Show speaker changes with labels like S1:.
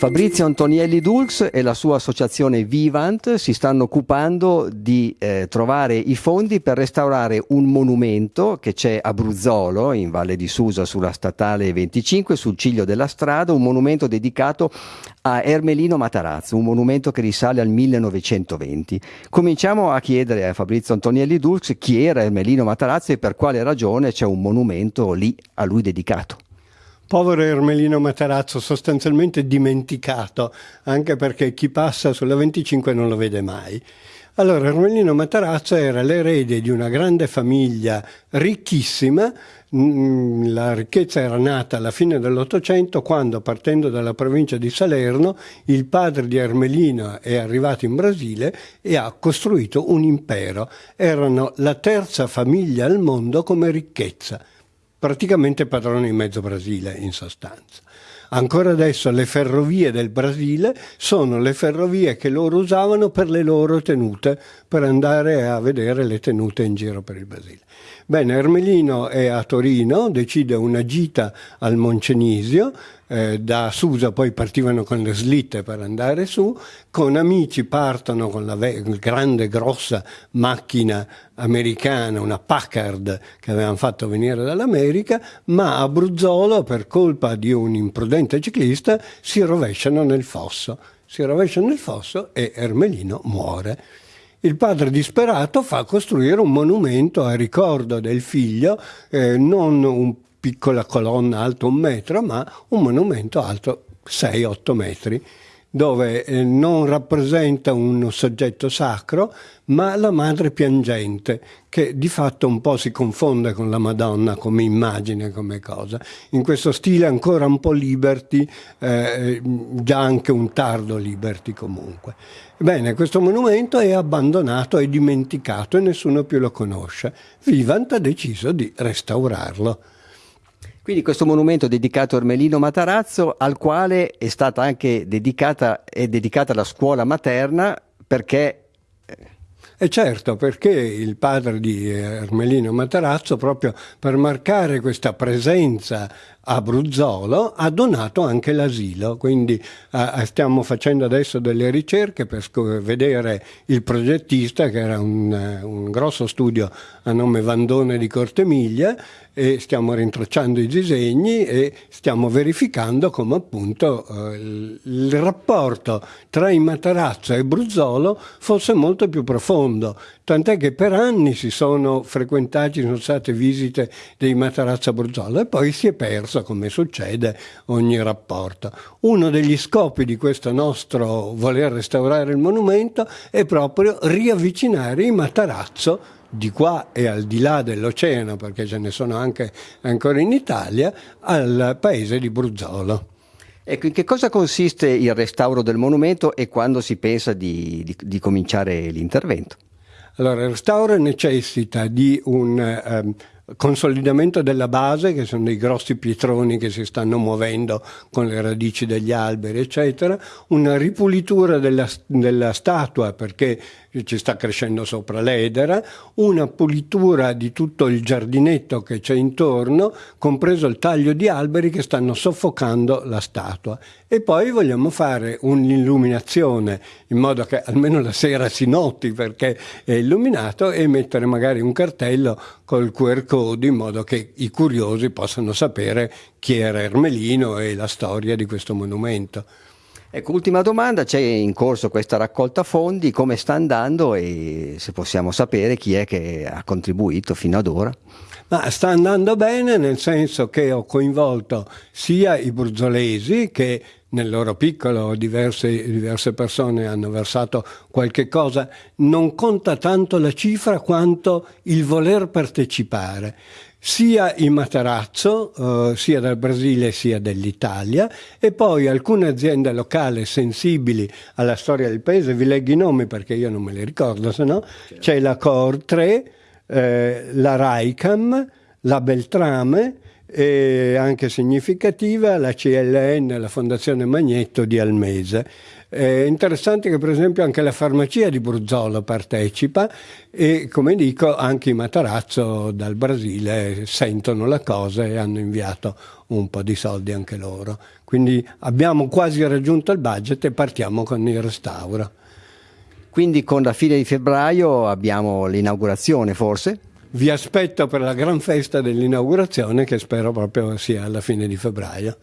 S1: Fabrizio Antonielli Dulx e la sua associazione Vivant si stanno occupando di eh, trovare i fondi per restaurare un monumento che c'è a Bruzzolo, in Valle di Susa, sulla statale 25, sul ciglio della strada, un monumento dedicato a Ermelino Matarazzo, un monumento che risale al 1920. Cominciamo a chiedere a Fabrizio Antonielli Dulx chi era Ermelino Matarazzo e per quale ragione c'è un monumento lì a lui dedicato.
S2: Povero Ermelino Matarazzo, sostanzialmente dimenticato, anche perché chi passa sulla 25 non lo vede mai. Allora, Ermelino Matarazzo era l'erede di una grande famiglia ricchissima, mm, la ricchezza era nata alla fine dell'Ottocento quando, partendo dalla provincia di Salerno, il padre di Ermelino è arrivato in Brasile e ha costruito un impero. Erano la terza famiglia al mondo come ricchezza praticamente padrone in mezzo Brasile in sostanza. Ancora adesso le ferrovie del Brasile sono le ferrovie che loro usavano per le loro tenute, per andare a vedere le tenute in giro per il Brasile. Bene, Ermelino è a Torino, decide una gita al Moncenisio, eh, da Susa poi partivano con le slitte per andare su, con amici partono con la grande grossa macchina americana, una Packard che avevano fatto venire dall'America, ma a Bruzzolo per colpa di un imprudente ciclista si rovesciano nel fosso. Si rovesciano nel fosso e Ermelino muore. Il padre disperato fa costruire un monumento a ricordo del figlio, eh, non un piccola colonna alto un metro, ma un monumento alto 6-8 metri, dove eh, non rappresenta un soggetto sacro, ma la madre piangente, che di fatto un po' si confonde con la Madonna come immagine, come cosa. In questo stile ancora un po' liberty, eh, già anche un tardo liberty comunque. Bene, questo monumento è abbandonato e dimenticato e nessuno più lo conosce. Vivant ha deciso di restaurarlo.
S1: Quindi questo monumento dedicato a Ermelino Matarazzo, al quale è stata anche dedicata, dedicata la scuola materna perché
S2: e certo, perché il padre di Ermelino Matarazzo, proprio per marcare questa presenza a Bruzzolo, ha donato anche l'asilo. Quindi eh, stiamo facendo adesso delle ricerche per vedere il progettista, che era un, un grosso studio a nome Vandone di Cortemiglia, e stiamo rintracciando i disegni e stiamo verificando come appunto eh, il rapporto tra i Matarazzo e Bruzzolo fosse molto più profondo, tant'è che per anni si sono frequentati, sono state visite dei Matarazzo a Bruzzolo e poi si è perso, come succede, ogni rapporto. Uno degli scopi di questo nostro voler restaurare il monumento è proprio riavvicinare i Matarazzo di qua e al di là dell'oceano, perché ce ne sono anche ancora in Italia, al paese di Bruzzolo.
S1: Ecco, in che cosa consiste il restauro del monumento e quando si pensa di, di, di cominciare l'intervento?
S2: Allora, il restauro necessita di un um, consolidamento della base, che sono dei grossi pietroni che si stanno muovendo con le radici degli alberi, eccetera, una ripulitura della, della statua perché ci sta crescendo sopra l'edera, una pulitura di tutto il giardinetto che c'è intorno, compreso il taglio di alberi che stanno soffocando la statua. E poi vogliamo fare un'illuminazione in modo che almeno la sera si noti perché è illuminato e mettere magari un cartello col QR code in modo che i curiosi possano sapere chi era Ermelino e la storia di questo monumento.
S1: Ecco, ultima domanda, c'è in corso questa raccolta fondi, come sta andando e se possiamo sapere chi è che ha contribuito fino ad ora?
S2: Ma sta andando bene nel senso che ho coinvolto sia i bruzzolesi che nel loro piccolo diverse, diverse persone hanno versato qualche cosa, non conta tanto la cifra quanto il voler partecipare sia in Matarazzo, eh, sia dal Brasile sia dell'Italia, e poi alcune aziende locali sensibili alla storia del paese, vi leggo i nomi perché io non me li ricordo, se no. Certo. c'è la Cor 3, eh, la Raicam, la Beltrame, e anche significativa la CLN, la Fondazione Magnetto di Almese. È interessante che per esempio anche la farmacia di Bruzzolo partecipa e come dico anche i Matarazzo dal Brasile sentono la cosa e hanno inviato un po' di soldi anche loro. Quindi abbiamo quasi raggiunto il budget e partiamo con il restauro.
S1: Quindi con la fine di febbraio abbiamo l'inaugurazione forse?
S2: Vi aspetto per la gran festa dell'inaugurazione che spero proprio sia alla fine di febbraio.